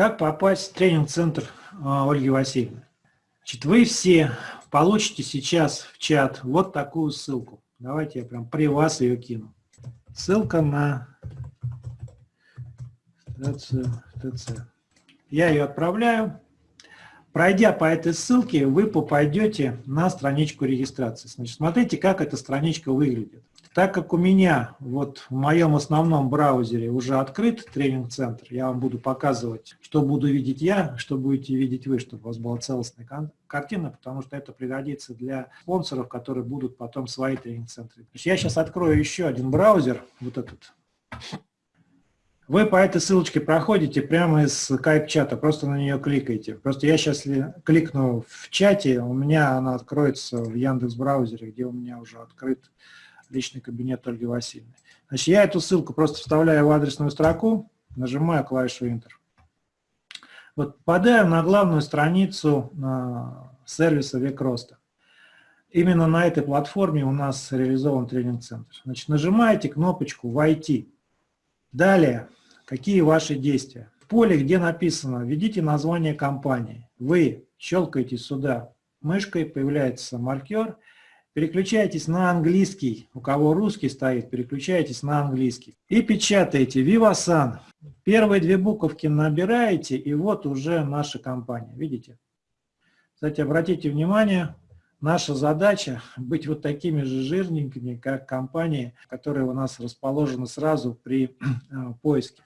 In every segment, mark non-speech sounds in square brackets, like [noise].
Как попасть в тренинг-центр а, Ольги Васильевны? Значит, вы все получите сейчас в чат вот такую ссылку. Давайте я прям при вас ее кину. Ссылка на ТЦ. Я ее отправляю. Пройдя по этой ссылке, вы попадете на страничку регистрации. Значит, смотрите, как эта страничка выглядит. Так как у меня вот в моем основном браузере уже открыт тренинг-центр, я вам буду показывать, что буду видеть я, что будете видеть вы, чтобы у вас была целостная картина, потому что это пригодится для спонсоров, которые будут потом свои тренинг-центры. Я сейчас открою еще один браузер, вот этот. Вы по этой ссылочке проходите прямо из скайп-чата, просто на нее кликаете. Просто я сейчас кликну в чате, у меня она откроется в Яндекс браузере, где у меня уже открыт личный кабинет Ольги Васильевны. Значит, я эту ссылку просто вставляю в адресную строку, нажимаю клавишу Enter. Вот попадаю на главную страницу на сервиса Век Роста. Именно на этой платформе у нас реализован тренинг-центр. Значит, нажимаете кнопочку «Войти». Далее, какие ваши действия? В поле, где написано «Введите название компании», вы щелкаете сюда мышкой, появляется маркер – переключайтесь на английский, у кого русский стоит, переключайтесь на английский. И печатаете Vivasan. Первые две буковки набираете, и вот уже наша компания, видите? Кстати, обратите внимание, наша задача быть вот такими же жирненькими, как компании, которые у нас расположены сразу при э, поиске.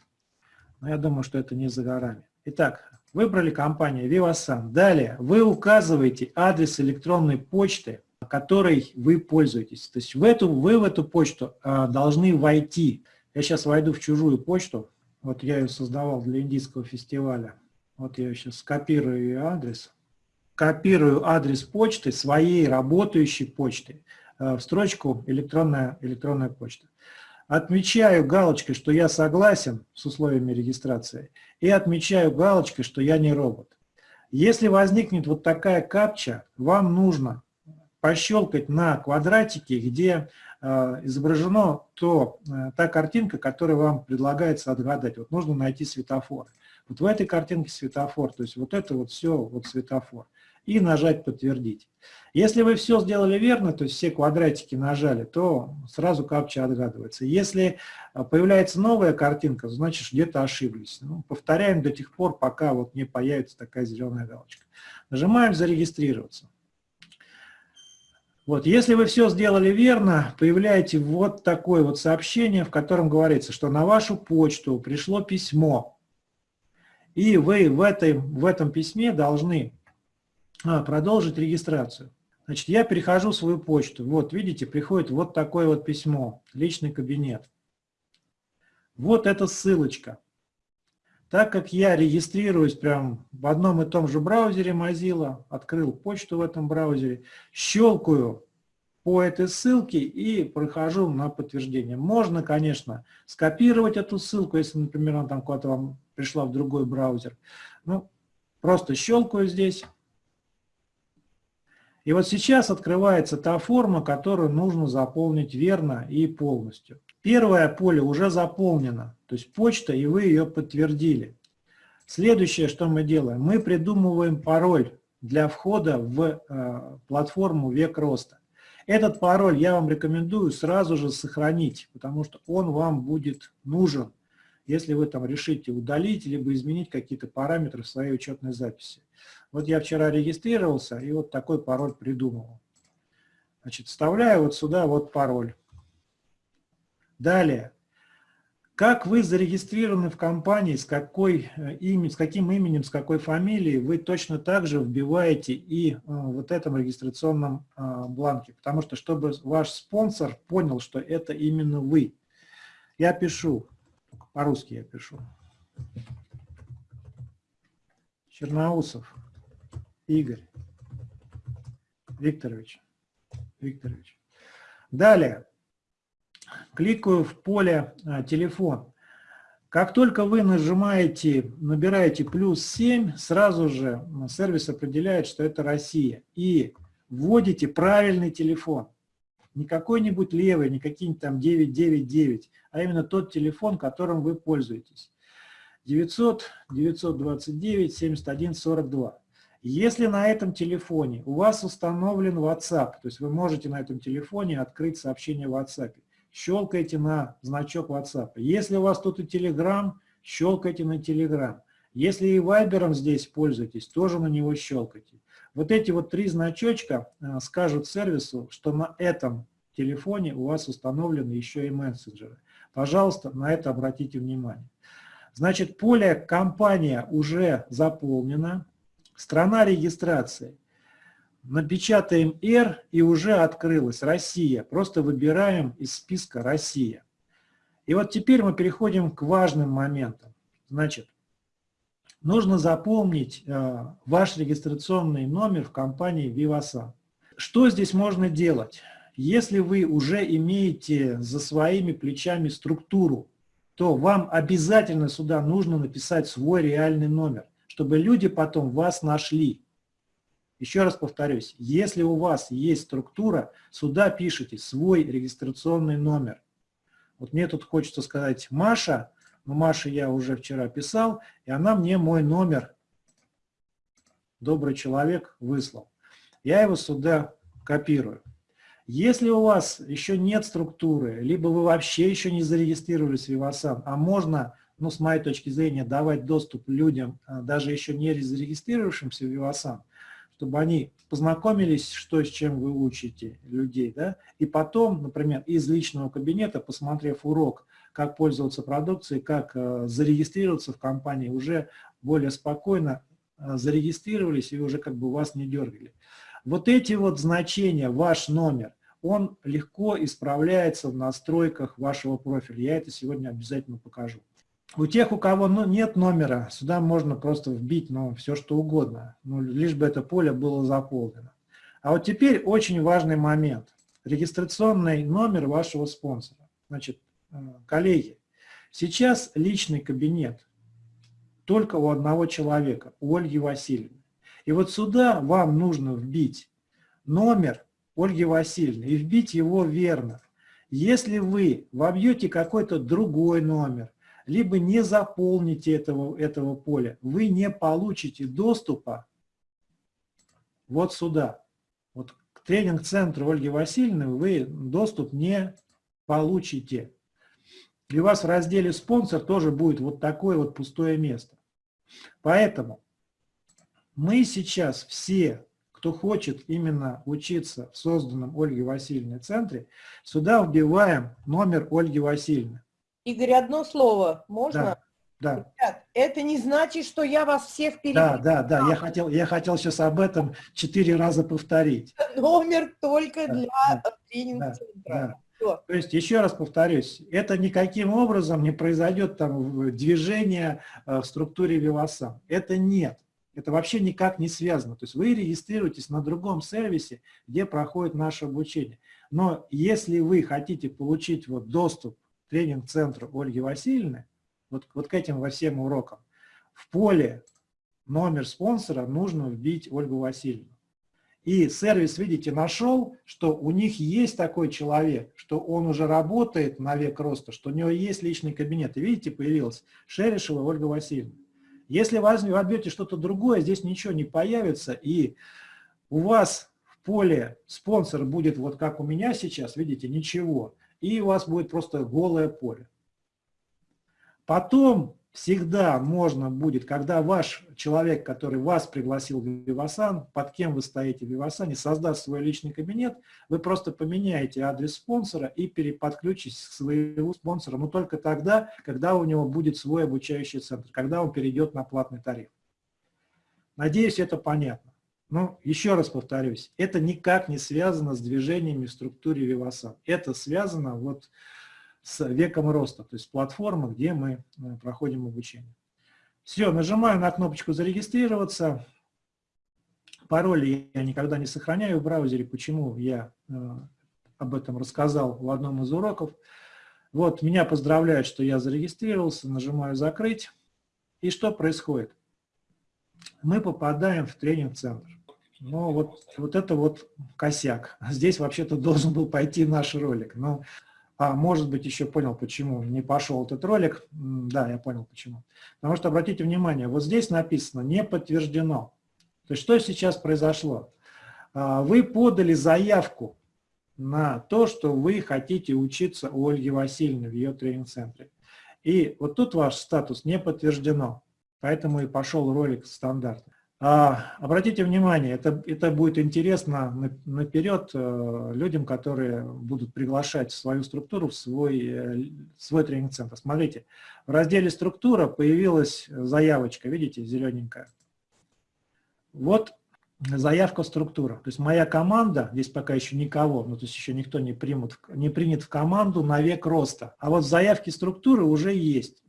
Но я думаю, что это не за горами. Итак, выбрали компанию Vivasan. Далее вы указываете адрес электронной почты, которой вы пользуетесь. То есть в эту, вы в эту почту а, должны войти. Я сейчас войду в чужую почту. Вот я ее создавал для индийского фестиваля. Вот я сейчас скопирую ее адрес. Копирую адрес почты, своей работающей почты, а, в строчку электронная, электронная почта. Отмечаю галочкой, что я согласен с условиями регистрации, и отмечаю галочкой, что я не робот. Если возникнет вот такая капча, вам нужно пощелкать на квадратике, где э, изображена то, э, та картинка, которая вам предлагается отгадать. Вот нужно найти светофор. Вот в этой картинке светофор, то есть вот это вот все вот светофор. И нажать «Подтвердить». Если вы все сделали верно, то есть все квадратики нажали, то сразу капча отгадывается. Если э, появляется новая картинка, значит где-то ошиблись. Ну, повторяем до тех пор, пока вот не появится такая зеленая галочка. Нажимаем «Зарегистрироваться». Вот, если вы все сделали верно, появляете вот такое вот сообщение, в котором говорится, что на вашу почту пришло письмо, и вы в, этой, в этом письме должны а, продолжить регистрацию. Значит, я перехожу в свою почту. Вот, видите, приходит вот такое вот письмо, личный кабинет. Вот эта ссылочка. Так как я регистрируюсь прям в одном и том же браузере Mozilla, открыл почту в этом браузере, щелкаю по этой ссылке и прохожу на подтверждение. Можно, конечно, скопировать эту ссылку, если, например, она там куда-то вам пришла в другой браузер. Ну, просто щелкаю здесь. И вот сейчас открывается та форма, которую нужно заполнить верно и полностью. Первое поле уже заполнено, то есть почта, и вы ее подтвердили. Следующее, что мы делаем, мы придумываем пароль для входа в э, платформу «Век роста». Этот пароль я вам рекомендую сразу же сохранить, потому что он вам будет нужен, если вы там решите удалить, либо изменить какие-то параметры в своей учетной записи. Вот я вчера регистрировался и вот такой пароль придумал. Значит, вставляю вот сюда вот пароль. Далее. Как вы зарегистрированы в компании, с, какой, э, имя, с каким именем, с какой фамилией, вы точно так же вбиваете и э, вот этом регистрационном э, бланке. Потому что, чтобы ваш спонсор понял, что это именно вы. Я пишу, по-русски я пишу. Черноусов Игорь Викторович. Викторович. Далее кликаю в поле а, «Телефон». Как только вы нажимаете, набираете плюс 7, сразу же сервис определяет, что это Россия. И вводите правильный телефон. Не какой-нибудь левый, не какие-нибудь там 999, а именно тот телефон, которым вы пользуетесь. 900 929 71 42. Если на этом телефоне у вас установлен WhatsApp, то есть вы можете на этом телефоне открыть сообщение в WhatsApp, щелкайте на значок WhatsApp. Если у вас тут и Telegram, щелкайте на Telegram. Если и Viber здесь пользуетесь, тоже на него щелкайте. Вот эти вот три значочка э, скажут сервису, что на этом телефоне у вас установлены еще и мессенджеры. Пожалуйста, на это обратите внимание. Значит, поле «Компания» уже заполнено. Страна регистрации. Напечатаем R и уже открылась Россия. Просто выбираем из списка Россия. И вот теперь мы переходим к важным моментам. Значит, нужно запомнить э, ваш регистрационный номер в компании Vivasan. Что здесь можно делать? Если вы уже имеете за своими плечами структуру, то вам обязательно сюда нужно написать свой реальный номер чтобы люди потом вас нашли. Еще раз повторюсь, если у вас есть структура, сюда пишите свой регистрационный номер. Вот мне тут хочется сказать Маша, но Маше я уже вчера писал, и она мне мой номер, добрый человек, выслал. Я его сюда копирую. Если у вас еще нет структуры, либо вы вообще еще не зарегистрировались в Vivasan, а можно ну, с моей точки зрения, давать доступ людям, а, даже еще не зарегистрировавшимся в Vivasan, чтобы они познакомились, что с чем вы учите людей, да, и потом, например, из личного кабинета, посмотрев урок, как пользоваться продукцией, как э, зарегистрироваться в компании, уже более спокойно э, зарегистрировались и уже как бы вас не дергали. Вот эти вот значения, ваш номер, он легко исправляется в настройках вашего профиля. Я это сегодня обязательно покажу. У тех, у кого ну, нет номера, сюда можно просто вбить ну, все, что угодно, ну, лишь бы это поле было заполнено. А вот теперь очень важный момент. Регистрационный номер вашего спонсора. Значит, э, коллеги, сейчас личный кабинет только у одного человека, у Ольги Васильевны. И вот сюда вам нужно вбить номер Ольги Васильевны и вбить его верно. Если вы вобьете какой-то другой номер, либо не заполните этого, этого поля, вы не получите доступа вот сюда. Вот к тренинг-центру Ольги Васильевны вы доступ не получите. И у вас в разделе «Спонсор» тоже будет вот такое вот пустое место. Поэтому мы сейчас все, кто хочет именно учиться в созданном Ольге Васильевной центре, сюда вбиваем номер Ольги Васильевны. Игорь, одно слово, можно? Да. Ребят, это не значит, что я вас всех перебью. Да, да, да, я хотел, я хотел сейчас об этом четыре раза повторить. Номер только да, для да, тренинг-центра. Да, да. То есть, еще раз повторюсь, это никаким образом не произойдет там движение э, в структуре Вивасан. Это нет. Это вообще никак не связано. То есть вы регистрируетесь на другом сервисе, где проходит наше обучение. Но если вы хотите получить вот доступ тренинг-центру Ольги Васильевны, вот, вот к этим во всем урокам, в поле номер спонсора нужно вбить Ольгу Васильевну. И сервис, видите, нашел, что у них есть такой человек, что он уже работает на век роста, что у него есть личный кабинет. И видите, появилась Шерешева Ольга Васильевна. Если вы вобьете что-то другое, здесь ничего не появится, и у вас в поле спонсор будет вот как у меня сейчас, видите, ничего и у вас будет просто голое поле. Потом всегда можно будет, когда ваш человек, который вас пригласил в Vivasan, под кем вы стоите в Vivasan, создаст свой личный кабинет, вы просто поменяете адрес спонсора и переподключитесь к своему спонсору, но только тогда, когда у него будет свой обучающий центр, когда он перейдет на платный тариф. Надеюсь, это понятно. Ну, еще раз повторюсь, это никак не связано с движениями в структуре Vivasan. Это связано вот с веком роста, то есть платформа, где мы э, проходим обучение. Все, нажимаю на кнопочку «Зарегистрироваться». Пароли я никогда не сохраняю в браузере. Почему я э, об этом рассказал в одном из уроков. Вот, меня поздравляют, что я зарегистрировался, нажимаю «Закрыть». И что происходит? Мы попадаем в тренинг-центр. Но вот, вот это вот косяк. Здесь вообще-то должен был пойти наш ролик. Но А, может быть, еще понял, почему не пошел этот ролик. Да, я понял, почему. Потому что, обратите внимание, вот здесь написано «не подтверждено». То есть, что сейчас произошло? А, вы подали заявку на то, что вы хотите учиться у Ольги Васильевны в ее тренинг-центре. И вот тут ваш статус не подтверждено, поэтому и пошел ролик стандартный. А, обратите внимание, это, это будет интересно наперед э, людям, которые будут приглашать свою структуру, в свой, э, свой тренинг-центр. Смотрите, в разделе «Структура» появилась заявочка, видите, зелененькая. Вот заявка структура. То есть моя команда, здесь пока еще никого, ну то есть еще никто не, примут, не принят в команду на век роста. А вот в заявке структуры уже есть.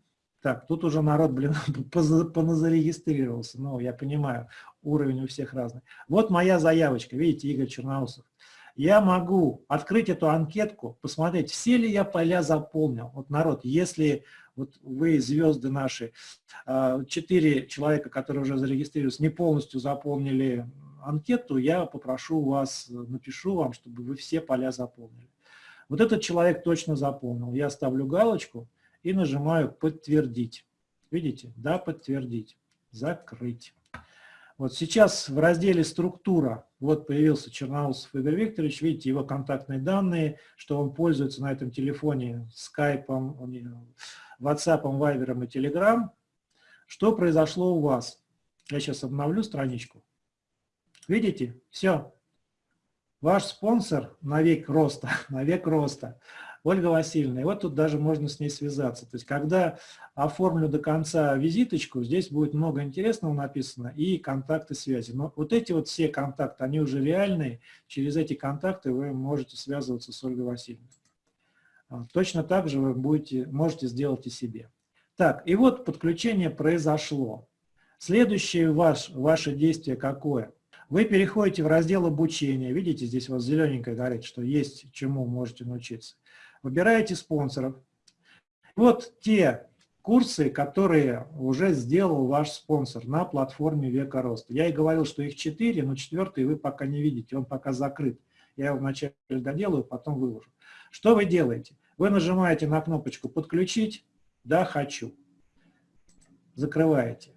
Так, тут уже народ, блин, [laughs] поназарегистрировался. Ну, я понимаю, уровень у всех разный. Вот моя заявочка, видите, Игорь Черноусов. Я могу открыть эту анкетку, посмотреть, все ли я поля заполнил. Вот народ, если вот вы, звезды наши, а, четыре человека, которые уже зарегистрировались, не полностью заполнили анкету, я попрошу вас, напишу вам, чтобы вы все поля заполнили. Вот этот человек точно заполнил. Я ставлю галочку, и нажимаю «Подтвердить». Видите? Да, подтвердить. Закрыть. Вот сейчас в разделе «Структура» вот появился Черноусов Игорь Викторович. Видите, его контактные данные, что он пользуется на этом телефоне скайпом, ватсапом, вайбером и телеграм. Что произошло у вас? Я сейчас обновлю страничку. Видите? Все. Ваш спонсор на век роста, [laughs] на век роста. Ольга Васильевна, и вот тут даже можно с ней связаться. То есть, когда оформлю до конца визиточку, здесь будет много интересного написано и контакты связи. Но вот эти вот все контакты, они уже реальные. Через эти контакты вы можете связываться с Ольгой Васильевной. А, точно так же вы будете, можете сделать и себе. Так, и вот подключение произошло. Следующее ваш, ваше действие какое? Вы переходите в раздел обучения. Видите, здесь вот зелененькое говорит, что есть чему можете научиться выбираете спонсоров. Вот те курсы, которые уже сделал ваш спонсор на платформе Века Роста. Я и говорил, что их четыре, но четвертый вы пока не видите, он пока закрыт. Я его вначале доделаю, потом выложу. Что вы делаете? Вы нажимаете на кнопочку «Подключить», «Да, хочу». Закрываете.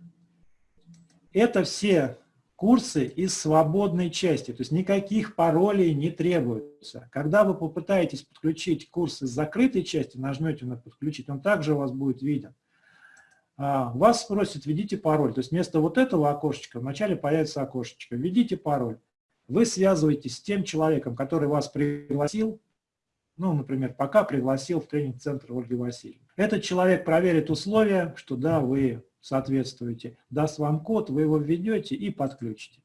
Это все курсы из свободной части, то есть никаких паролей не требуется. Когда вы попытаетесь подключить курс из закрытой части, нажмете на «Подключить», он также у вас будет виден. А, вас спросят, введите пароль. То есть вместо вот этого окошечка вначале появится окошечко. Введите пароль. Вы связываетесь с тем человеком, который вас пригласил, ну, например, пока пригласил в тренинг-центр Ольги Васильевны. Этот человек проверит условия, что да, вы соответствуете, даст вам код, вы его введете и подключите.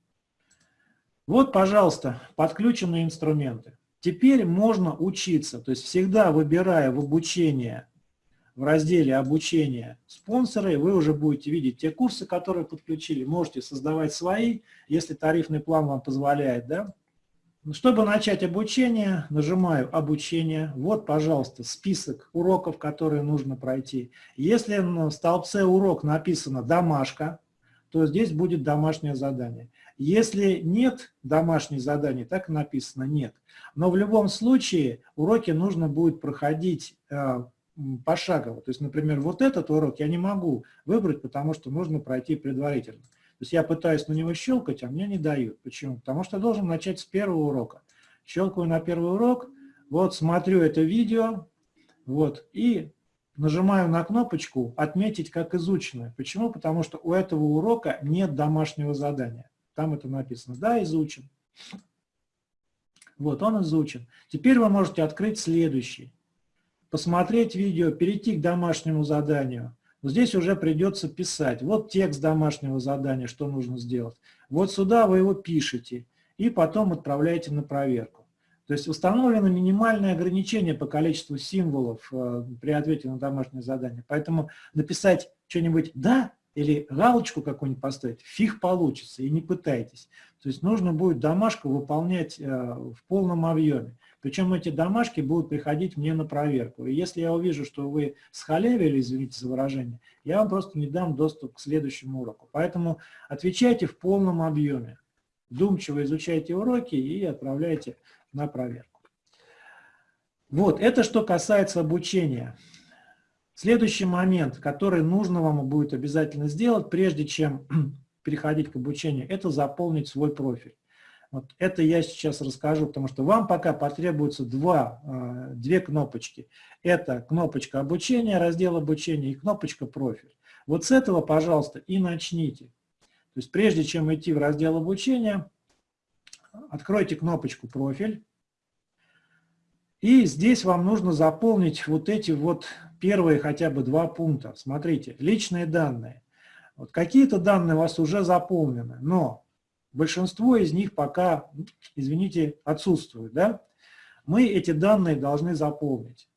Вот, пожалуйста, подключенные инструменты. Теперь можно учиться, то есть всегда выбирая в обучение, в разделе обучения спонсоры, вы уже будете видеть те курсы, которые подключили, можете создавать свои, если тарифный план вам позволяет, да, чтобы начать обучение, нажимаю «Обучение». Вот, пожалуйста, список уроков, которые нужно пройти. Если в столбце «Урок» написано «Домашка», то здесь будет домашнее задание. Если нет домашних заданий, так написано «Нет». Но в любом случае уроки нужно будет проходить э, пошагово. То есть, например, вот этот урок я не могу выбрать, потому что нужно пройти предварительно. То есть я пытаюсь на него щелкать, а мне не дают. Почему? Потому что должен начать с первого урока. Щелкаю на первый урок, вот смотрю это видео, вот, и нажимаю на кнопочку «Отметить как изученное». Почему? Потому что у этого урока нет домашнего задания. Там это написано. Да, изучен. Вот, он изучен. Теперь вы можете открыть следующий. Посмотреть видео, перейти к домашнему заданию здесь уже придется писать. Вот текст домашнего задания, что нужно сделать. Вот сюда вы его пишете и потом отправляете на проверку. То есть установлено минимальное ограничение по количеству символов э, при ответе на домашнее задание. Поэтому написать что-нибудь «да» или галочку какую-нибудь поставить, фиг получится, и не пытайтесь. То есть нужно будет домашку выполнять э, в полном объеме. Причем эти домашки будут приходить мне на проверку. И если я увижу, что вы схалявили, извините за выражение, я вам просто не дам доступ к следующему уроку. Поэтому отвечайте в полном объеме. Думчиво изучайте уроки и отправляйте на проверку. Вот, это что касается обучения. Следующий момент, который нужно вам будет обязательно сделать, прежде чем [clears throat] переходить к обучению, это заполнить свой профиль. Вот это я сейчас расскажу, потому что вам пока потребуется два, э, две кнопочки. Это кнопочка обучения, раздел обучения и кнопочка профиль. Вот с этого, пожалуйста, и начните. То есть прежде чем идти в раздел обучения, откройте кнопочку профиль. И здесь вам нужно заполнить вот эти вот первые хотя бы два пункта. Смотрите, личные данные. Вот какие-то данные у вас уже заполнены, но большинство из них пока, извините, отсутствуют. Да? Мы эти данные должны заполнить.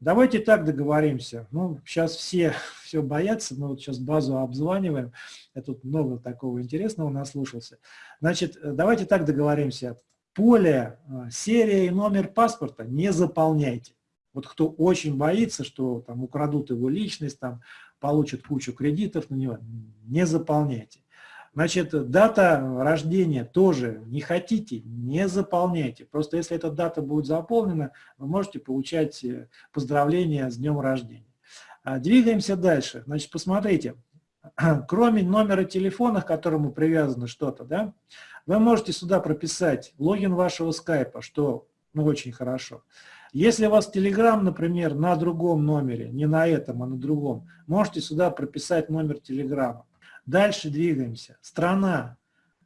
Давайте так договоримся. Ну, сейчас все [laughs] все боятся, мы вот сейчас базу обзваниваем. Я тут много такого интересного наслушался. Значит, давайте так договоримся. Поле, э, серия и номер паспорта не заполняйте. Вот кто очень боится, что там украдут его личность, там получат кучу кредитов на него, не заполняйте. Значит, дата рождения тоже не хотите, не заполняйте. Просто если эта дата будет заполнена, вы можете получать э, поздравления с днем рождения. А, двигаемся дальше. Значит, посмотрите, [clears throat] кроме номера телефона, к которому привязано что-то, да, вы можете сюда прописать логин вашего скайпа, что ну, очень хорошо. Если у вас Telegram, например, на другом номере, не на этом, а на другом, можете сюда прописать номер Телеграма. Дальше двигаемся. Страна.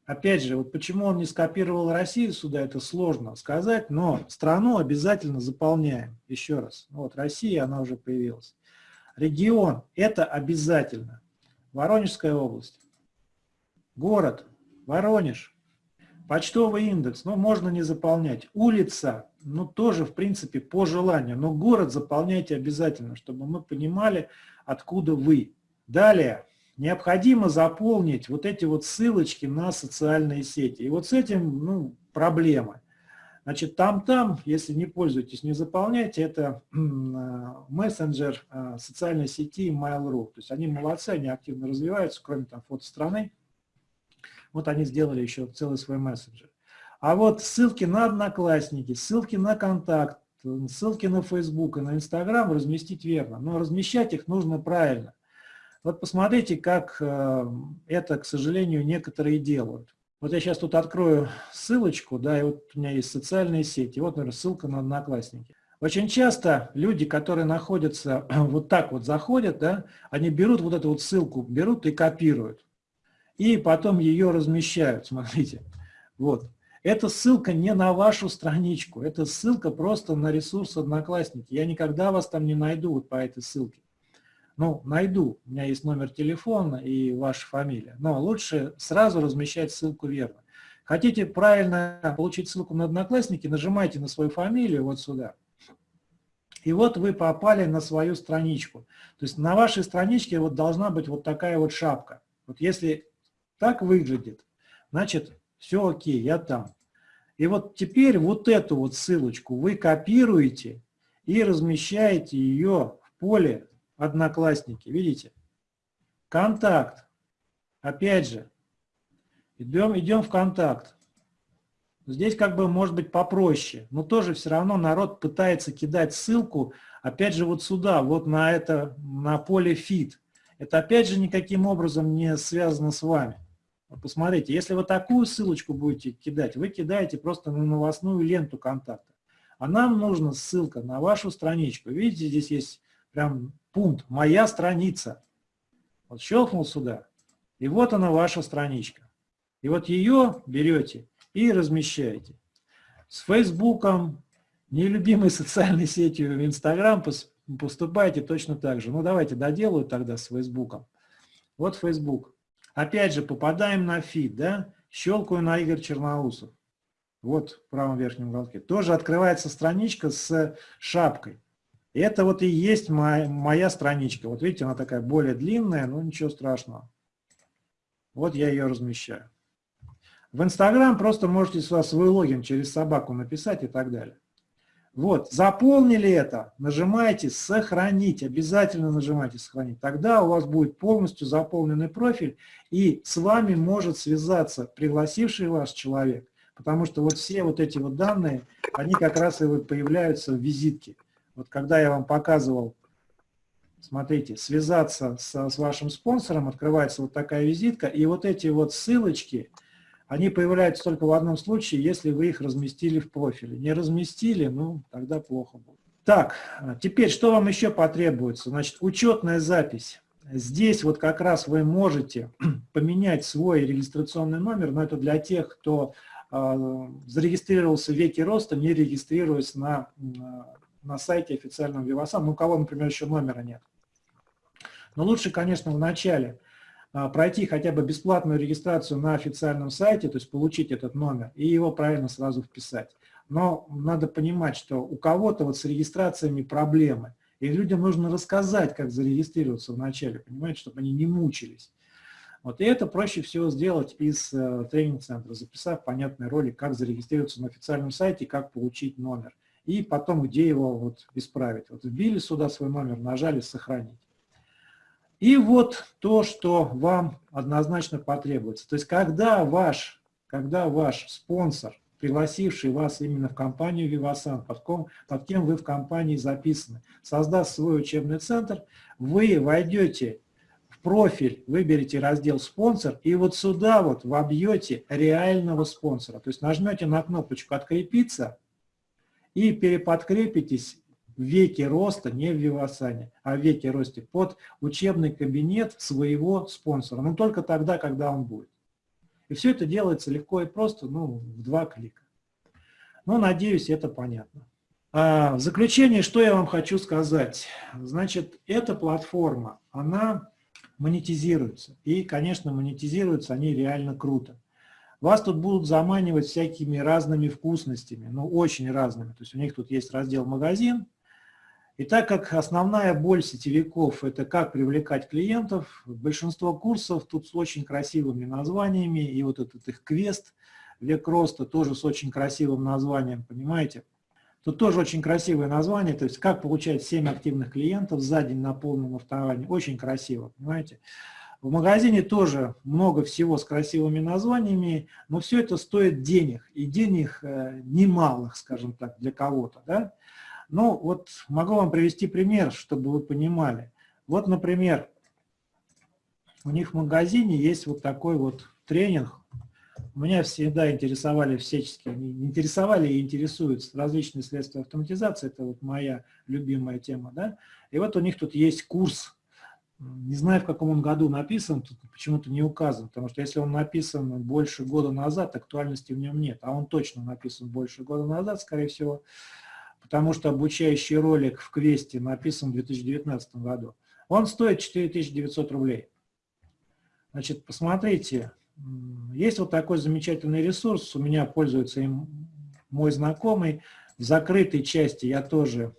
Опять же, вот почему он не скопировал Россию сюда, это сложно сказать, но страну обязательно заполняем. Еще раз. Вот Россия, она уже появилась. Регион – это обязательно. Воронежская область. Город – Воронеж. Почтовый индекс, ну, можно не заполнять. Улица, ну, тоже, в принципе, по желанию. Но город заполняйте обязательно, чтобы мы понимали, откуда вы. Далее, необходимо заполнить вот эти вот ссылочки на социальные сети. И вот с этим ну, проблемы. Значит, там-там, если не пользуетесь, не заполняйте, это э, мессенджер э, социальной сети Mail.ru. То есть они молодцы, они активно развиваются, кроме там фото страны. Вот они сделали еще целый свой мессенджер. А вот ссылки на Одноклассники, ссылки на Контакт, ссылки на Facebook и на Instagram разместить верно. Но размещать их нужно правильно. Вот посмотрите, как э, это, к сожалению, некоторые делают. Вот я сейчас тут открою ссылочку, да, и вот у меня есть социальные сети, вот, например, ссылка на Одноклассники. Очень часто люди, которые находятся, [clears throat] вот так вот заходят, да, они берут вот эту вот ссылку, берут и копируют. И потом ее размещают, смотрите. Вот. Эта ссылка не на вашу страничку, это ссылка просто на ресурс Одноклассники. Я никогда вас там не найду вот по этой ссылке. Ну, найду, у меня есть номер телефона и ваша фамилия, но лучше сразу размещать ссылку верно. Хотите правильно получить ссылку на Одноклассники, нажимайте на свою фамилию вот сюда. И вот вы попали на свою страничку. То есть на вашей страничке вот должна быть вот такая вот шапка. Вот если так выглядит, значит все окей, я там. И вот теперь вот эту вот ссылочку вы копируете и размещаете ее в поле Одноклассники, видите? Контакт. Опять же, идем, идем в контакт. Здесь как бы может быть попроще, но тоже все равно народ пытается кидать ссылку, опять же вот сюда, вот на это, на поле feed. Это опять же никаким образом не связано с вами. Посмотрите, если вы такую ссылочку будете кидать, вы кидаете просто на новостную ленту контакта. А нам нужна ссылка на вашу страничку. Видите, здесь есть прям пункт «Моя страница». Вот щелкнул сюда, и вот она ваша страничка. И вот ее берете и размещаете. С Фейсбуком, нелюбимой социальной сетью в Инстаграм поступайте точно так же. Ну давайте доделаю тогда с Фейсбуком. Вот Фейсбук. Опять же попадаем на фид, да? Щелкаю на Игорь Черноусов. Вот в правом верхнем уголке. Тоже открывается страничка с шапкой. Это вот и есть моя, моя страничка. Вот видите, она такая более длинная, но ничего страшного. Вот я ее размещаю. В Инстаграм просто можете свой логин через собаку написать и так далее. Вот, заполнили это, нажимаете «Сохранить», обязательно нажимайте «Сохранить». Тогда у вас будет полностью заполненный профиль, и с вами может связаться пригласивший вас человек, Потому что вот все вот эти вот данные, они как раз и вот появляются в визитке. Вот когда я вам показывал, смотрите, связаться с, с вашим спонсором, открывается вот такая визитка, и вот эти вот ссылочки, они появляются только в одном случае, если вы их разместили в профиле. Не разместили, ну, тогда плохо будет. Так, теперь что вам еще потребуется? Значит, учетная запись. Здесь вот как раз вы можете [clears throat] поменять свой регистрационный номер, но это для тех, кто э, зарегистрировался в веке роста, не регистрируясь на, на сайте официального Вивасан, ну, у кого, например, еще номера нет. Но лучше, конечно, в начале э, пройти хотя бы бесплатную регистрацию на официальном сайте, то есть получить этот номер и его правильно сразу вписать. Но надо понимать, что у кого-то вот с регистрациями проблемы. И людям нужно рассказать, как зарегистрироваться вначале, понимаете, чтобы они не мучились. Вот, и это проще всего сделать из э, тренинг-центра, записав понятный ролик, как зарегистрироваться на официальном сайте, как получить номер. И потом, где его вот исправить. Вот вбили сюда свой номер, нажали «Сохранить». И вот то, что вам однозначно потребуется. То есть, когда ваш, когда ваш спонсор пригласивший вас именно в компанию Vivasan, под, ком, под кем вы в компании записаны, создаст свой учебный центр, вы войдете в профиль, выберете раздел «Спонсор» и вот сюда вот вобьете реального спонсора. То есть нажмете на кнопочку «Открепиться» и переподкрепитесь в веке роста, не в Вивасане, а в веке росте под учебный кабинет своего спонсора. Но только тогда, когда он будет. И все это делается легко и просто, ну, в два клика. Ну, надеюсь, это понятно. А в заключение, что я вам хочу сказать. Значит, эта платформа, она монетизируется. И, конечно, монетизируются они реально круто. Вас тут будут заманивать всякими разными вкусностями, ну, очень разными. То есть у них тут есть раздел «Магазин», и так как основная боль сетевиков – это как привлекать клиентов, большинство курсов тут с очень красивыми названиями, и вот этот их квест «Век роста» тоже с очень красивым названием, понимаете? Тут тоже очень красивое название, то есть как получать 7 активных клиентов за день на полном автовании, очень красиво, понимаете? В магазине тоже много всего с красивыми названиями, но все это стоит денег, и денег э, немалых, скажем так, для кого-то, да? Ну, вот могу вам привести пример, чтобы вы понимали. Вот, например, у них в магазине есть вот такой вот тренинг. Меня всегда интересовали всячески, интересовали и интересуют различные средства автоматизации. Это вот моя любимая тема. Да? И вот у них тут есть курс. Не знаю, в каком он году написан, тут почему-то не указан, потому что если он написан больше года назад, актуальности в нем нет. А он точно написан больше года назад, скорее всего потому что обучающий ролик в квесте написан в 2019 году. Он стоит 4900 рублей. Значит, посмотрите, есть вот такой замечательный ресурс, у меня пользуется им мой знакомый. В закрытой части я тоже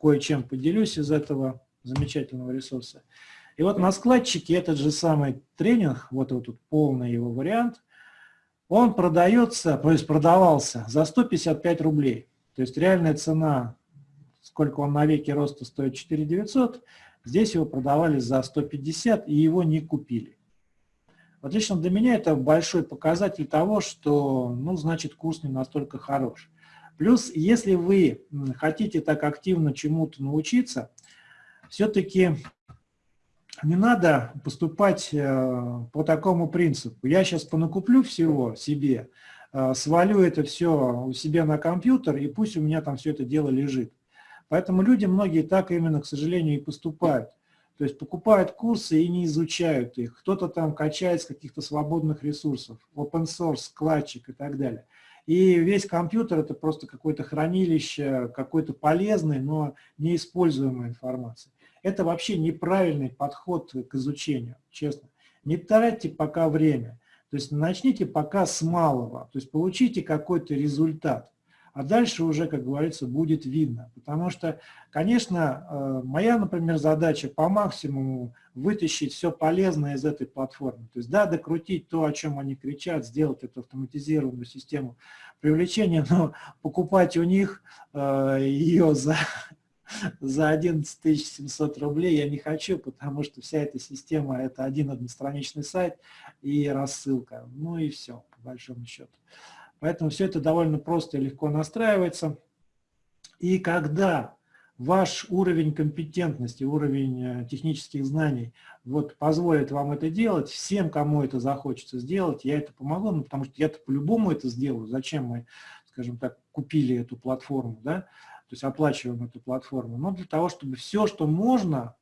кое-чем поделюсь из этого замечательного ресурса. И вот на складчике этот же самый тренинг, вот, вот тут полный его вариант, он продается, то есть продавался за 155 рублей. То есть реальная цена, сколько он на веке роста стоит 4 900, здесь его продавали за 150 и его не купили. Вот лично для меня это большой показатель того, что, ну, значит, курс не настолько хорош. Плюс, если вы хотите так активно чему-то научиться, все-таки не надо поступать э, по такому принципу. Я сейчас понакуплю всего себе, Э, свалю это все у себя на компьютер, и пусть у меня там все это дело лежит. Поэтому люди многие так именно, к сожалению, и поступают. То есть покупают курсы и не изучают их. Кто-то там качает с каких-то свободных ресурсов, open source, складчик и так далее. И весь компьютер это просто какое-то хранилище, какой-то полезный, но неиспользуемой информации. Это вообще неправильный подход к изучению, честно. Не тратьте пока время. То есть начните пока с малого, то есть получите какой-то результат, а дальше уже, как говорится, будет видно. Потому что, конечно, э, моя, например, задача по максимуму вытащить все полезное из этой платформы. То есть, да, докрутить то, о чем они кричат, сделать эту автоматизированную систему привлечения, но покупать у них э, ее за за 11 700 рублей я не хочу, потому что вся эта система – это один одностраничный сайт и рассылка. Ну и все, по большому счету. Поэтому все это довольно просто и легко настраивается. И когда ваш уровень компетентности, уровень э, технических знаний вот позволит вам это делать, всем, кому это захочется сделать, я это помогу, ну, потому что я-то по-любому это сделаю. Зачем мы, скажем так, купили эту платформу, да, то есть оплачиваем эту платформу, но для того, чтобы все, что можно,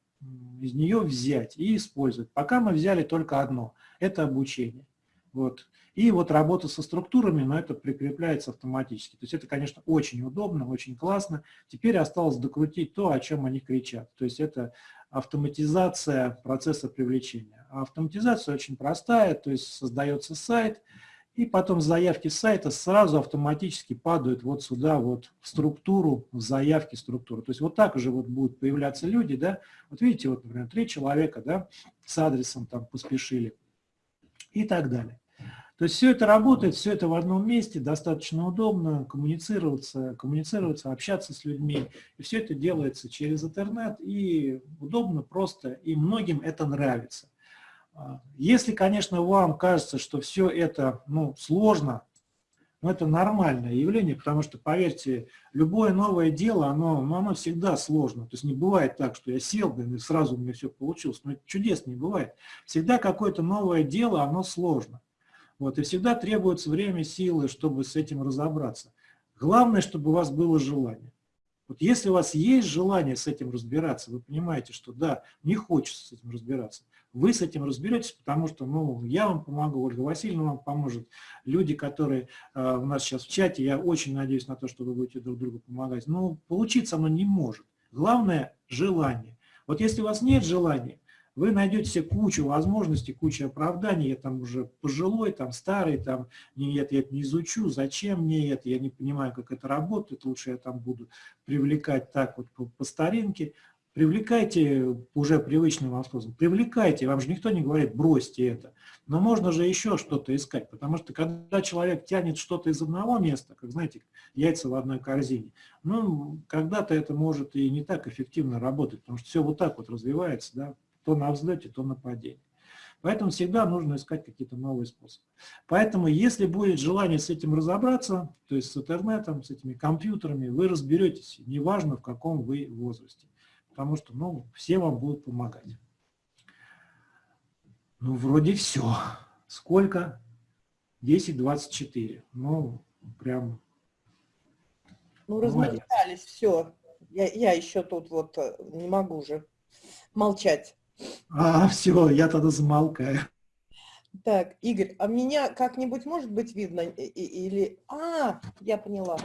из нее взять и использовать. Пока мы взяли только одно – это обучение. Вот. И вот работа со структурами, но это прикрепляется автоматически. То есть это, конечно, очень удобно, очень классно. Теперь осталось докрутить то, о чем они кричат. То есть это автоматизация процесса привлечения. А автоматизация очень простая, то есть создается сайт, и потом заявки сайта сразу автоматически падают вот сюда, вот в структуру, в заявки структуры. То есть вот так уже вот будут появляться люди, да, вот видите, вот, например, три человека, да, с адресом там поспешили и так далее. То есть все это работает, все это в одном месте, достаточно удобно коммуницироваться, коммуницироваться, общаться с людьми. И все это делается через интернет, и удобно, просто, и многим это нравится. А, если, конечно, вам кажется, что все это ну, сложно, но это нормальное явление, потому что, поверьте, любое новое дело, оно, ну, оно всегда сложно. То есть не бывает так, что я сел, и сразу у меня все получилось. Но это чудес не бывает. Всегда какое-то новое дело, оно сложно. Вот, и всегда требуется время, силы, чтобы с этим разобраться. Главное, чтобы у вас было желание. Вот если у вас есть желание с этим разбираться, вы понимаете, что да, не хочется с этим разбираться, вы с этим разберетесь, потому что ну, я вам помогу, Ольга Васильевна вам поможет, люди, которые э, у нас сейчас в чате, я очень надеюсь на то, что вы будете друг другу помогать. Но получиться оно не может. Главное – желание. Вот если у вас нет желания, вы найдете себе кучу возможностей, кучу оправданий, я там уже пожилой, там старый, там, нет, я это не изучу, зачем мне это, я не понимаю, как это работает, лучше я там буду привлекать так вот по, по старинке. Привлекайте уже привычным вам способом, привлекайте, вам же никто не говорит, бросьте это. Но можно же еще что-то искать, потому что когда человек тянет что-то из одного места, как, знаете, яйца в одной корзине, ну, когда-то это может и не так эффективно работать, потому что все вот так вот развивается, да, то на взлете, то на падении. Поэтому всегда нужно искать какие-то новые способы. Поэтому, если будет желание с этим разобраться, то есть с интернетом, с этими компьютерами, вы разберетесь, неважно в каком вы возрасте. Потому что ну, все вам будут помогать. Ну, вроде все. Сколько? 10-24. Ну, прям... Ну, размечтались, все. Я, я еще тут вот э, не могу уже молчать. А, все, я тогда замолкаю. Так, Игорь, а меня как-нибудь может быть видно? Или... А, я поняла.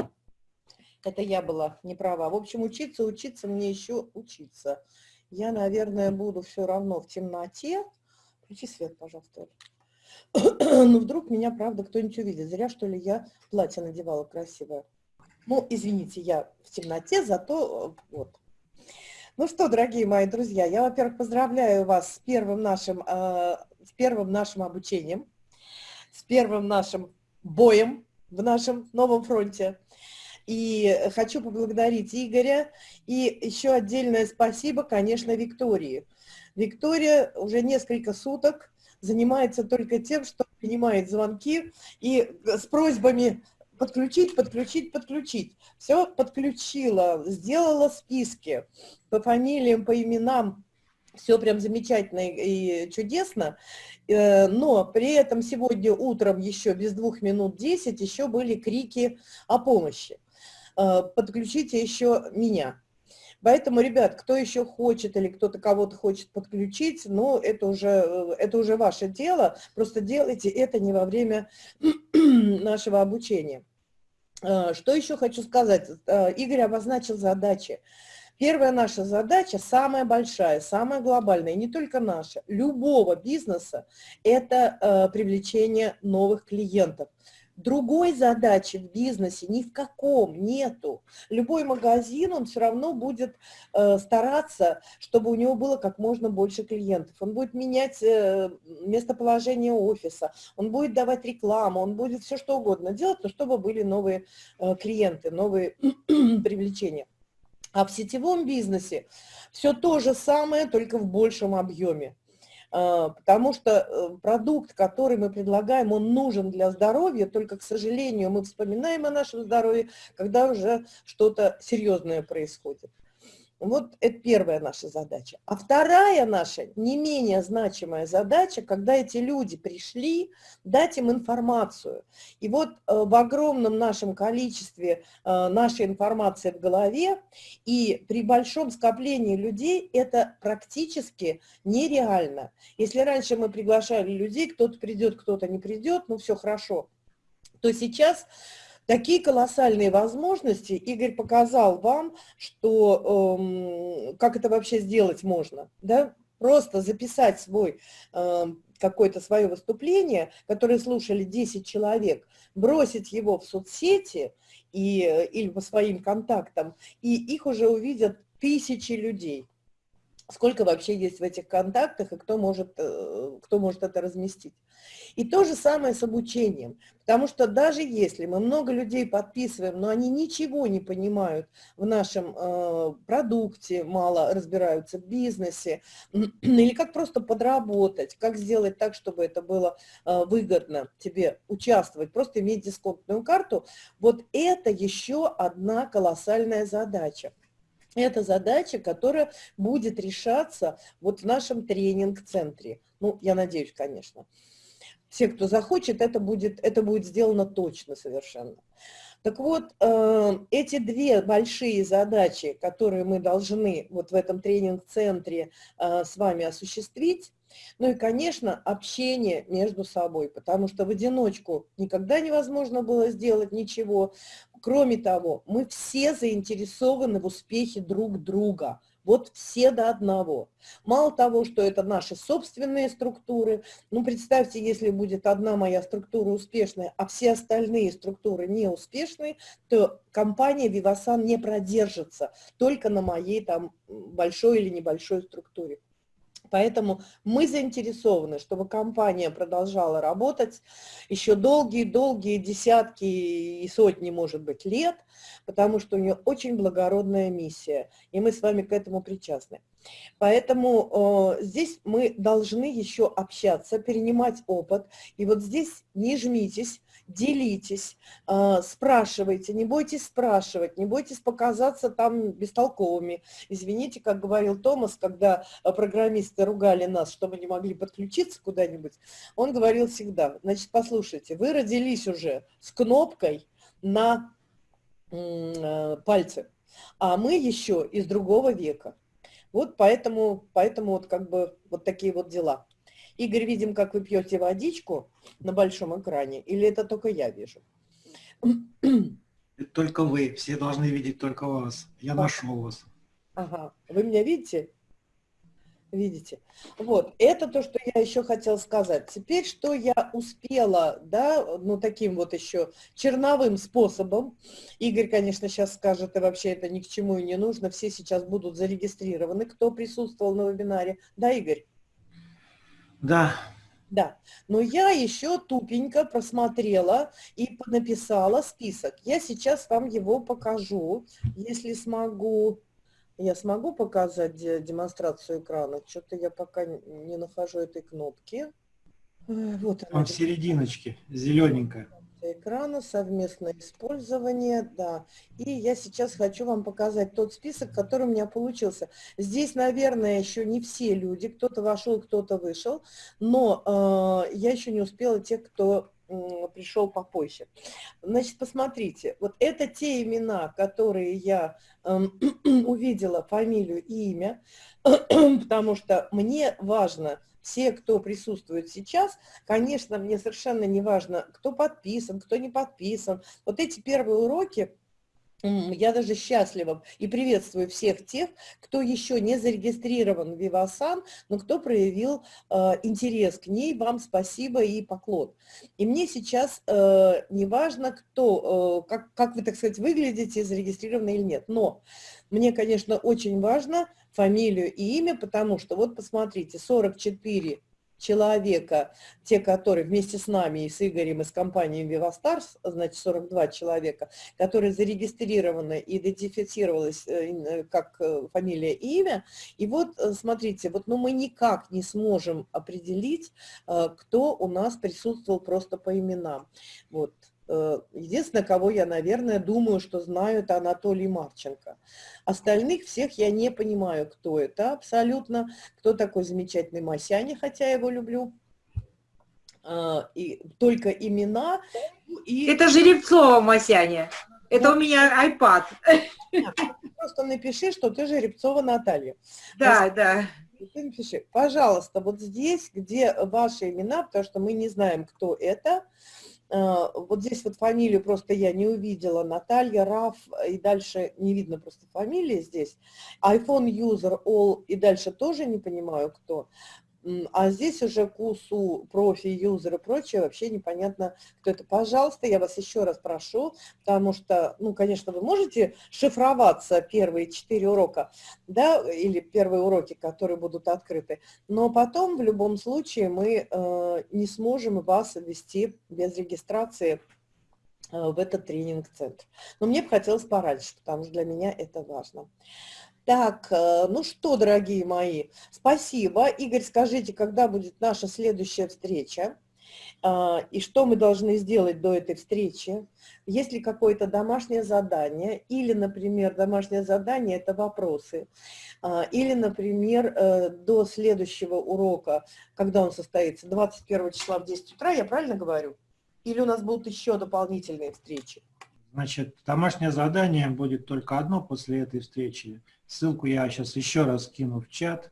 Это я была не права. В общем, учиться, учиться, мне еще учиться. Я, наверное, буду все равно в темноте. Включи свет, пожалуйста. [clears throat] Ну, вдруг меня, правда, кто-нибудь увидит. Зря, что ли, я платье надевала красивое. Ну, извините, я в темноте, зато вот. Ну что, дорогие мои друзья, я, во-первых, поздравляю вас с первым нашим, э, с первым нашим обучением, с первым нашим боем в нашем новом фронте. И хочу поблагодарить Игоря. И еще отдельное спасибо, конечно, Виктории. Виктория уже несколько суток занимается только тем, что принимает звонки и с просьбами подключить, подключить, подключить. Все подключила, сделала списки по фамилиям, по именам, все прям замечательно и чудесно, э, но при этом сегодня утром еще без двух минут 10 еще были крики о помощи. Э, подключите еще меня. Поэтому, ребят, кто еще хочет или кто-то кого-то хочет подключить, ну, это уже, э, это уже ваше дело, просто делайте это не во время [clears throat] нашего обучения. Э, что еще хочу сказать? Э, Игорь обозначил задачи. Первая наша задача, самая большая, самая глобальная, не только наша, любого бизнеса, это привлечение новых клиентов. Другой задачи в бизнесе ни в каком нету. Любой магазин, он все равно будет э, стараться, чтобы у него было как можно больше клиентов. Он будет менять э, местоположение офиса, он будет давать рекламу, он будет все что угодно делать, но чтобы были новые э, клиенты, новые [clears throat] привлечения. А в сетевом бизнесе все то же самое, только в большем объеме. А, потому что э, продукт, который мы предлагаем, он нужен для здоровья, только, к сожалению, мы вспоминаем о нашем здоровье, когда уже что-то серьезное происходит. Вот это первая наша задача. А вторая наша, не менее значимая задача, когда эти люди пришли, дать им информацию. И вот э, в огромном нашем количестве э, нашей информации в голове и при большом скоплении людей это практически нереально. Если раньше мы приглашали людей, кто-то придет, кто-то не придет, ну все хорошо, то сейчас Такие колоссальные возможности. Игорь показал вам, что, э, как это вообще сделать можно. Да? Просто записать свой э, какое-то свое выступление, которое слушали 10 человек, бросить его в соцсети и, или по своим контактам, и их уже увидят тысячи людей сколько вообще есть в этих контактах и кто может, э, кто может это разместить. И то же самое с обучением, потому что даже если мы много людей подписываем, но они ничего не понимают в нашем э, продукте, мало разбираются в бизнесе, [clears throat] или как просто подработать, как сделать так, чтобы это было э, выгодно тебе участвовать, просто иметь дисконтную карту, вот это еще одна колоссальная задача. Это задача, которая будет решаться вот в нашем тренинг-центре. Ну, я надеюсь, конечно. Все, кто захочет, это будет, это будет сделано точно совершенно. Так вот, э, эти две большие задачи, которые мы должны вот в этом тренинг-центре э, с вами осуществить, ну и, конечно, общение между собой, потому что в одиночку никогда невозможно было сделать ничего. Кроме того, мы все заинтересованы в успехе друг друга. Вот все до одного. Мало того, что это наши собственные структуры, ну, представьте, если будет одна моя структура успешная, а все остальные структуры неуспешные, то компания Vivasan не продержится только на моей там большой или небольшой структуре. Поэтому мы заинтересованы, чтобы компания продолжала работать еще долгие-долгие десятки и сотни, может быть, лет, потому что у нее очень благородная миссия, и мы с вами к этому причастны. Поэтому э, здесь мы должны еще общаться, перенимать опыт. И вот здесь не жмитесь, делитесь, а, спрашивайте, не бойтесь спрашивать, не бойтесь показаться там бестолковыми. Извините, как говорил Томас, когда а, программисты ругали нас, что мы не могли подключиться куда-нибудь, он говорил всегда, значит, послушайте, вы родились уже с кнопкой на а, пальце, а мы еще из другого века. Вот поэтому, поэтому вот как бы вот такие вот дела. Игорь, видим, как вы пьете водичку на большом экране, или это только я вижу? только вы, все должны видеть только вас. Я а. нашел вас. Ага, вы меня видите? Видите? Вот, это то, что я еще хотела сказать. Теперь, что я успела, да, ну, таким вот еще черновым способом. Игорь, конечно, сейчас скажет, и вообще это ни к чему и не нужно. Все сейчас будут зарегистрированы, кто присутствовал на вебинаре. Да, Игорь? Да. Да, но я еще тупенько просмотрела и написала список. Я сейчас вам его покажу, если смогу. Я смогу показать демонстрацию экрана? Что-то я пока не нахожу этой кнопки. Э, вот она. Он в серединочке, зелененькая экрана, совместное использование, да. И я сейчас хочу вам показать тот список, который у меня получился. Здесь, наверное, еще не все люди, кто-то вошел, кто-то вышел, но э, я еще не успела тех, кто пришел попозже. Значит, посмотрите, вот это те имена, которые я э, [clears throat] увидела, фамилию и имя, [clears throat] потому что мне важно все, кто присутствует сейчас, конечно, мне совершенно не важно, кто подписан, кто не подписан. Вот эти первые уроки, я даже счастлива и приветствую всех тех, кто еще не зарегистрирован в Vivasan, но кто проявил э, интерес к ней. Вам спасибо и поклон. И мне сейчас э, не важно, кто, э, как, как вы, так сказать, выглядите, зарегистрированы или нет. Но мне, конечно, очень важно фамилию и имя, потому что вот посмотрите, 44 человека, те, которые вместе с нами и с Игорем из компании VivaStars, значит 42 человека, которые зарегистрированы, идентифицировалось э, как э, фамилия и имя. И вот смотрите, вот ну мы никак не сможем определить, кто у нас присутствовал просто по именам. Вот. Э, единственное, кого я, наверное, думаю, что знаю, это Анатолий Марченко. Остальных всех я не понимаю, кто это абсолютно, кто такой замечательный Масяня, хотя я его люблю. А, и только имена. И... Это Жеребцова Масяня. Это вот. у меня iPad. Просто напиши, что ты Жеребцова Наталья. Да, да. Ты напиши, пожалуйста, вот здесь, где ваши имена, потому что мы не знаем, кто это, вот здесь вот фамилию просто я не увидела, Наталья, Раф, и дальше не видно просто фамилии здесь. iPhone user all, и дальше тоже не понимаю, кто. А здесь уже КУСУ, профи, юзер и прочее, вообще непонятно, кто это. Пожалуйста, я вас еще раз прошу, потому что, ну, конечно, вы можете шифроваться первые четыре урока, да, или первые уроки, которые будут открыты, но потом в любом случае мы э, не сможем вас ввести без регистрации э, в этот тренинг-центр. Но мне бы хотелось пораньше, потому что для меня это важно. Так, э, ну что, дорогие мои, спасибо. Игорь, скажите, когда будет наша следующая встреча? А, и что мы должны сделать до этой встречи? Есть ли какое-то домашнее задание? Или, например, домашнее задание – это вопросы. А, или, например, э, до следующего урока, когда он состоится, 21 числа в 10 утра, я правильно говорю? Или у нас будут еще дополнительные встречи? Значит, домашнее задание будет только одно после этой встречи. Ссылку я сейчас еще раз кину в чат.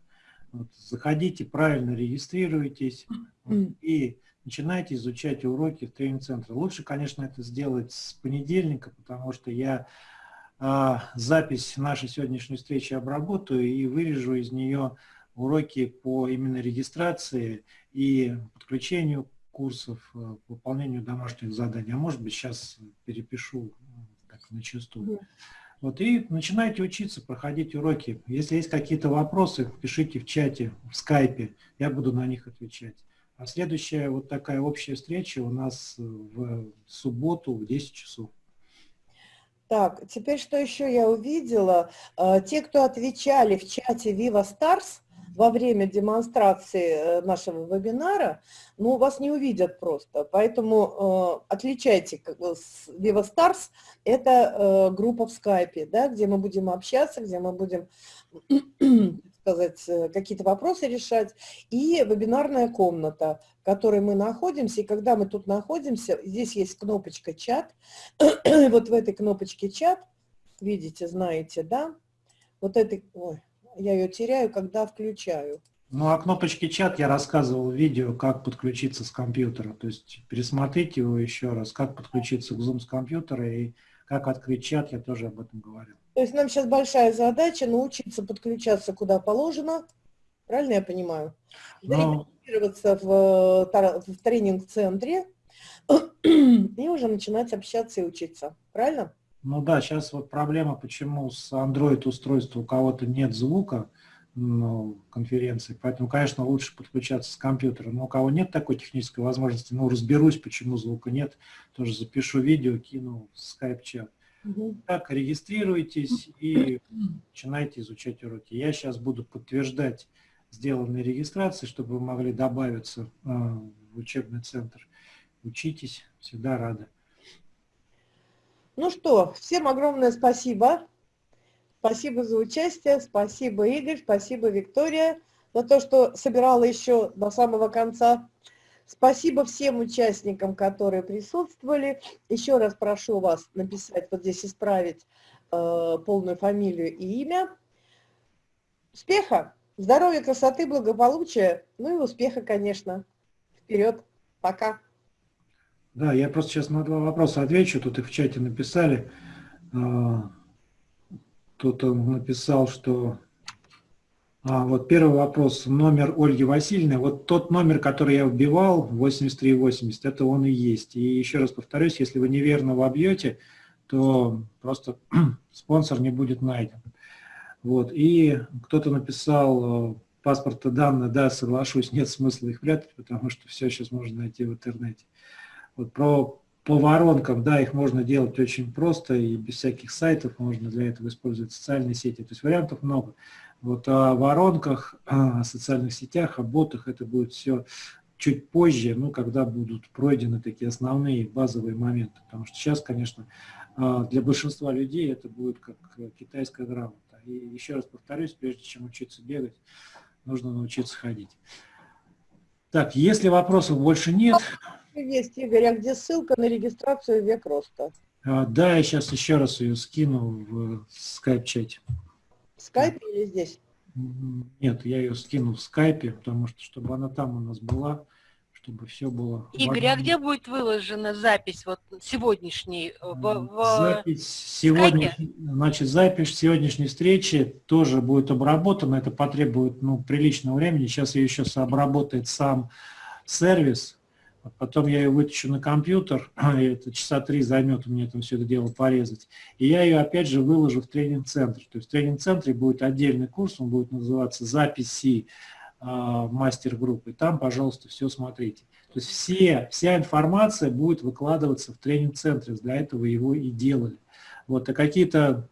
Вот, заходите, правильно регистрируйтесь вот, и начинайте изучать уроки в тренинг-центре. Лучше, конечно, это сделать с понедельника, потому что я э, запись нашей сегодняшней встречи обработаю и вырежу из нее уроки по именно регистрации и подключению курсов, э, выполнению домашних заданий. А может быть, сейчас перепишу так, на чистую. Вот, и начинайте учиться, проходить уроки. Если есть какие-то вопросы, пишите в чате, в скайпе, я буду на них отвечать. А следующая вот такая общая встреча у нас в субботу в 10 часов. Так, теперь что еще я увидела? Э, те, кто отвечали в чате Viva Stars, во время демонстрации э, нашего вебинара, ну, вас не увидят просто. Поэтому э, отличайте, как Viva Stars, это э, группа в скайпе, да, где мы будем общаться, где мы будем сказать, э, какие-то вопросы решать, и вебинарная комната, в которой мы находимся, и когда мы тут находимся, здесь есть кнопочка «Чат», [clears throat] вот в этой кнопочке «Чат», видите, знаете, да, вот этой, ой, я ее теряю, когда включаю. Ну, о кнопочке чат я рассказывал в видео, как подключиться с компьютера. То есть пересмотрите его еще раз, как подключиться к Zoom с компьютера и как открыть чат, я тоже об этом говорил. То есть нам сейчас большая задача научиться подключаться куда положено, правильно я понимаю? Ну, Зарегистрироваться в, в тренинг-центре и уже начинать общаться и учиться, правильно? Ну да, сейчас вот проблема, почему с Android устройства у кого-то нет звука ну, конференции, поэтому, конечно, лучше подключаться с компьютера. Но у кого нет такой технической возможности, ну, разберусь, почему звука нет, тоже запишу видео, кину в скайп-чат. Угу. Так, регистрируйтесь и начинайте изучать уроки. Я сейчас буду подтверждать сделанные регистрации, чтобы вы могли добавиться э, в учебный центр. Учитесь, всегда рады. Ну что, всем огромное спасибо. Спасибо за участие, спасибо, Игорь, спасибо, Виктория, за то, что собирала еще до самого конца. Спасибо всем участникам, которые присутствовали. Еще раз прошу вас написать, вот здесь исправить э, полную фамилию и имя. Успеха, здоровья, красоты, благополучия, ну и успеха, конечно. Вперед, пока. Да, я просто сейчас на два вопроса отвечу. Тут их в чате написали. А, кто-то написал, что... А, вот первый вопрос, номер Ольги Васильевны. Вот тот номер, который я вбивал, 8380, это он и есть. И еще раз повторюсь, если вы неверно вобьете, то просто [clears throat] спонсор не будет найден. Вот. И кто-то написал паспорта данные, да, соглашусь, нет смысла их прятать, потому что все сейчас можно найти в интернете. Вот про по воронкам, да, их можно делать очень просто и без всяких сайтов, можно для этого использовать социальные сети, то есть вариантов много. Вот о воронках, [clears throat] о социальных сетях, о ботах это будет все чуть позже, ну, когда будут пройдены такие основные базовые моменты. Потому что сейчас, конечно, а, для большинства людей это будет как китайская грамота. И еще раз повторюсь, прежде чем учиться бегать, нужно научиться ходить. Так, если вопросов больше нет... Есть, Игорь, а где ссылка на регистрацию «Век роста»? А, да, я сейчас еще раз ее скину в скайп-чате. В скайпе или здесь? Нет, я ее скину в скайпе, потому что, чтобы она там у нас была, чтобы все было... Игорь, а где будет выложена запись вот сегодняшней? В, в запись сегодня, значит, запись сегодняшней встречи тоже будет обработана. Это потребует ну, приличного времени. Сейчас ее еще обработает сам сервис. Потом я ее вытащу на компьютер, [clears throat] и это часа три займет у меня там все это дело порезать. И я ее опять же выложу в тренинг-центр. То есть в тренинг-центре будет отдельный курс, он будет называться «Записи а, мастер-группы. Там, пожалуйста, все смотрите. То есть все, вся информация будет выкладываться в тренинг-центре, для этого его и делали. Вот, а какие-то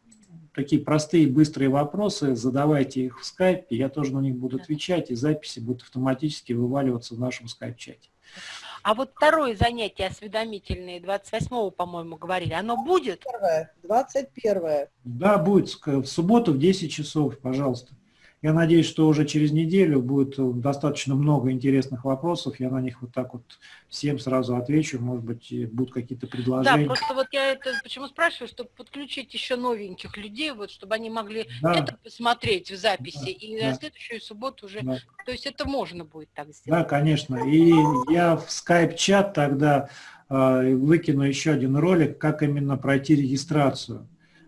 такие простые, быстрые вопросы, задавайте их в скайпе, я тоже на них буду отвечать, и записи будут автоматически вываливаться в нашем скайп-чате. А вот второе занятие осведомительное, 28-го, по-моему, говорили, оно будет? 21 -е. Да, будет в субботу в 10 часов, пожалуйста. Я надеюсь, что уже через неделю будет э, достаточно много интересных вопросов. Я на них вот так вот всем сразу отвечу. Может быть, будут какие-то предложения. Да, просто вот я это почему спрашиваю, чтобы подключить еще новеньких людей, вот, чтобы они могли да. это посмотреть в записи. Да, и да. на следующую субботу уже... Да. То есть это можно будет так сделать. Да, конечно. И я в скайп-чат тогда э, выкину еще один ролик, как именно пройти регистрацию.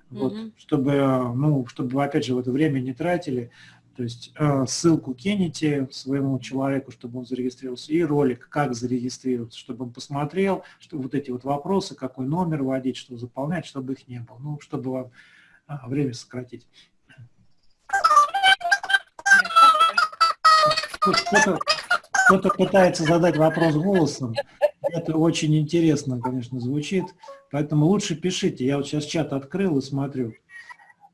Вот, угу. чтобы, ну, чтобы, вы опять же, в это время не тратили. То есть э, ссылку кинете своему человеку, чтобы он зарегистрировался, и ролик, как зарегистрироваться, чтобы он посмотрел, что вот эти вот вопросы, какой номер вводить, что заполнять, чтобы их не было, ну, чтобы вам а, время сократить. Кто-то кто пытается задать вопрос голосом, это очень интересно, конечно, звучит, поэтому лучше пишите. Я вот сейчас чат открыл и смотрю.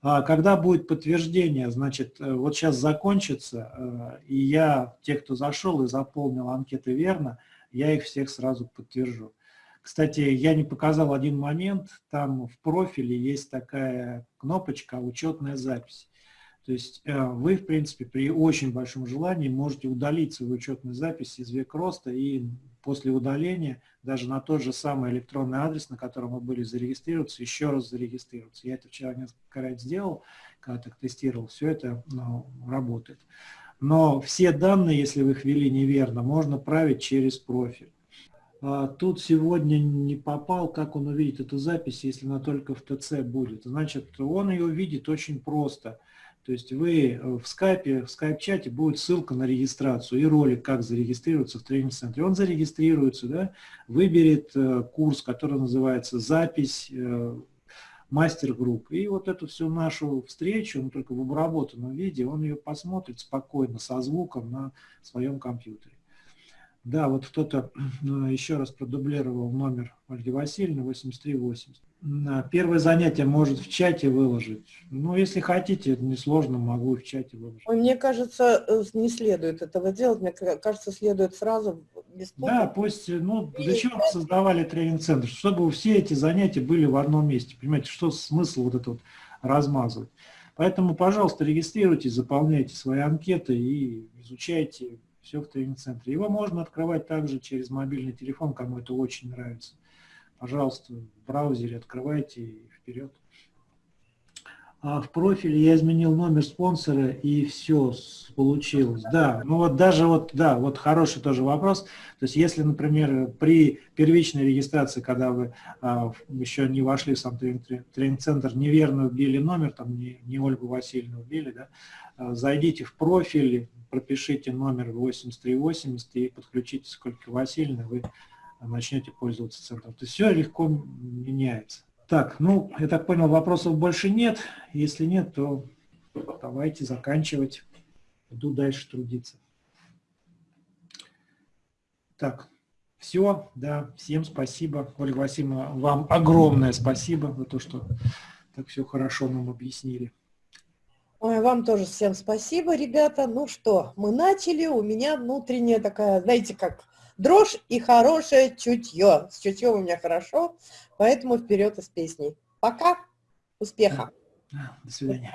А когда будет подтверждение, значит, э, вот сейчас закончится, э, и я, те, кто зашел и заполнил анкеты верно, я их всех сразу подтвержу. Кстати, я не показал один момент, там в профиле есть такая кнопочка «Учетная запись». То есть э, вы, в принципе, при очень большом желании можете удалить свою учетную запись из век роста и после удаления даже на тот же самый электронный адрес, на котором вы были зарегистрироваться, еще раз зарегистрироваться. Я это вчера несколько раз сделал, когда так тестировал, все это ну, работает. Но все данные, если вы их ввели неверно, можно править через профиль. А тут сегодня не попал, как он увидит эту запись, если она только в ТЦ будет. Значит, он ее увидит очень просто – то есть вы э, в скайпе, в скайп-чате будет ссылка на регистрацию и ролик, как зарегистрироваться в тренинг-центре. Он зарегистрируется, да, выберет э, курс, который называется «Запись э, мастер-групп». И вот эту всю нашу встречу, ну, только в обработанном виде, он ее посмотрит спокойно, со звуком на своем компьютере. Да, вот кто-то [clears throat] еще раз продублировал номер Ольги Васильевны 8380. Первое занятие может в чате выложить. Ну, если хотите, это несложно, могу в чате выложить. Мне кажется, э, не следует этого делать. Мне кажется, следует сразу бесплатно. Да, пусть, ну, для чего мы создавали тренинг-центр? Чтобы все эти занятия были в одном месте. Понимаете, что смысл вот это вот размазывать? Поэтому, пожалуйста, регистрируйтесь, заполняйте свои анкеты и изучайте все в тренинг-центре. Его можно открывать также через мобильный телефон, кому это очень нравится пожалуйста, в браузере открывайте и вперед. А в профиле я изменил номер спонсора и все получилось. Да, ну вот даже вот, да, вот хороший тоже вопрос. То есть если, например, при первичной регистрации, когда вы а, еще не вошли в сам тренинг-центр, неверно вбили номер, там не, не Ольгу Васильевну вбили, да, а, зайдите в профиль, пропишите номер 8380 и подключите сколько Васильевны, вы начнете пользоваться центром. То есть все легко меняется. Так, ну, я так понял, вопросов больше нет. Если нет, то давайте заканчивать. иду дальше трудиться. Так, все, да, всем спасибо. Ольга Васильевна, вам огромное спасибо за то, что так все хорошо нам объяснили. Ой, вам тоже всем спасибо, ребята. Ну что, мы начали, у меня внутренняя такая, знаете, как дрожь и хорошее чутье. С чутьем у меня хорошо, поэтому вперед из песней. Пока, успеха. До свидания.